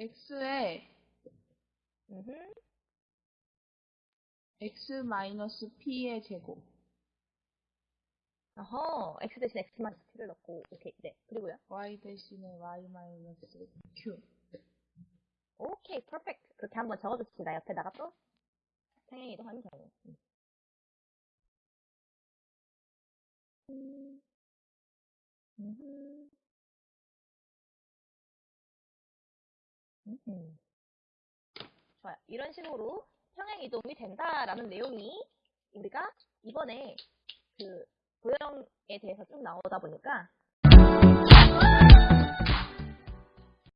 x에 음흠. x 마이너스 p의 제곱. 어허, x 대신 x 마이너스 t를 넣고, 오케이, 네. 그리고요? y 대신에 y 마이너스 q. 오케이, 퍼펙트. 그렇게 한번 적어줍시다. 옆에다가 또. 평행 이동하는 경우. 음. 음. 좋아요. 이런 식으로 평행 이동이 된다라는 내용이 우리가 이번에 그 도형에 대해서 쭉 나오다 보니까